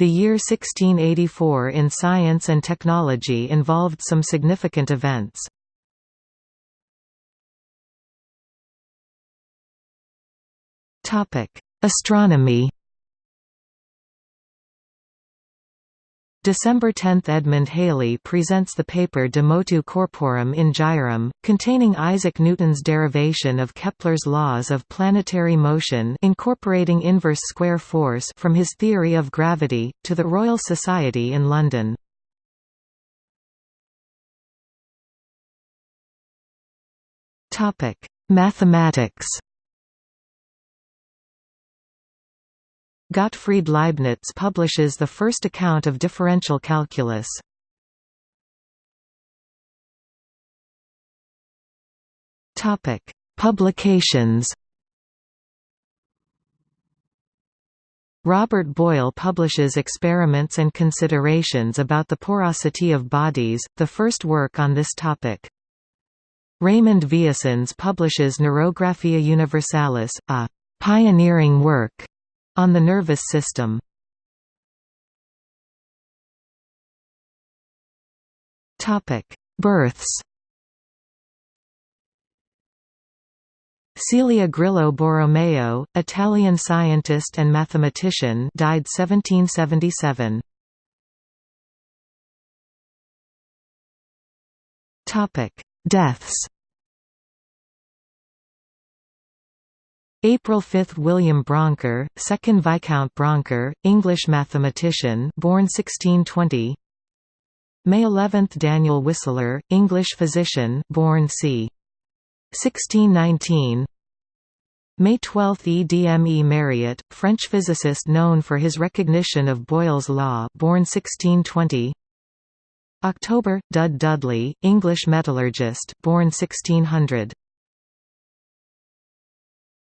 The year 1684 in science and technology involved some significant events. Astronomy December 10 – Edmund Halley presents the paper De Motu Corporum in Gyrum, containing Isaac Newton's derivation of Kepler's laws of planetary motion incorporating inverse square force from his theory of gravity, to the Royal Society in London. Mathematics Gottfried Leibniz publishes the first account of differential calculus. Topic: Publications Robert Boyle publishes Experiments and Considerations about the Porosity of Bodies, the first work on this topic. Raymond Vieussens publishes Neurographia Universalis, a «pioneering work» On the nervous system. Topic Births. Celia Grillo Borromeo, Italian scientist and mathematician died 1777. Topic: Deaths April 5 – William Brouncker, 2nd Viscount Brouncker, English mathematician born 1620 May 11 – Daniel Whistler, English physician born c. 1619 May 12 – E. D. M. E. Mariotte, French physicist known for his recognition of Boyle's law born 1620 October – Dud Dudley, English metallurgist born 1600